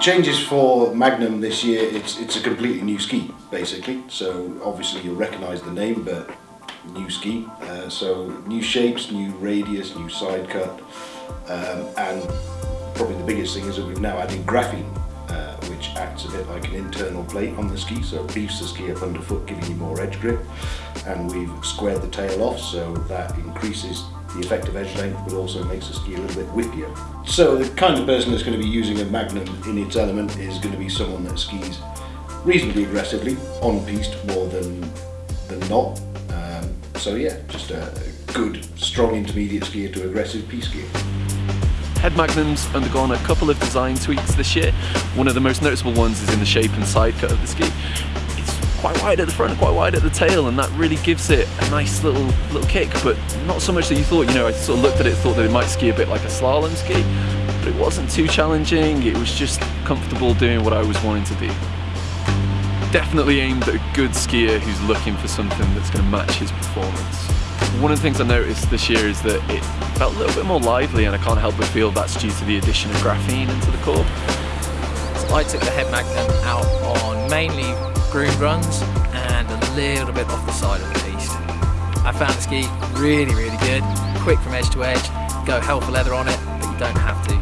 Changes for Magnum this year, it's, it's a completely new ski, basically. So obviously you'll recognise the name, but new ski. Uh, so new shapes, new radius, new side cut, um, and probably the biggest thing is that we've now added graphene, uh, which acts a bit like an internal plate on the ski, so it beefs the ski up underfoot, giving you more edge grip. And we've squared the tail off, so that increases the effective edge length, but also makes the ski a little bit whippier. So the kind of person that's going to be using a Magnum in its element is going to be someone that skis reasonably aggressively, on piste more than, than not. Um, so yeah, just a good, strong intermediate skier to aggressive piste skier. Head Magnum's undergone a couple of design tweaks this year. One of the most noticeable ones is in the shape and side cut of the ski. Quite wide at the front, quite wide at the tail, and that really gives it a nice little little kick, but not so much that you thought, you know, I sort of looked at it, thought that it might ski a bit like a slalom ski, but it wasn't too challenging, it was just comfortable doing what I was wanting to do. Definitely aimed at a good skier who's looking for something that's going to match his performance. One of the things I noticed this year is that it felt a little bit more lively and I can't help but feel that's due to the addition of graphene into the core. So I took the head magnum out on mainly groomed runs and a little bit off the side of the piste. I found the ski really, really good, quick from edge to edge, go hell for leather on it, but you don't have to.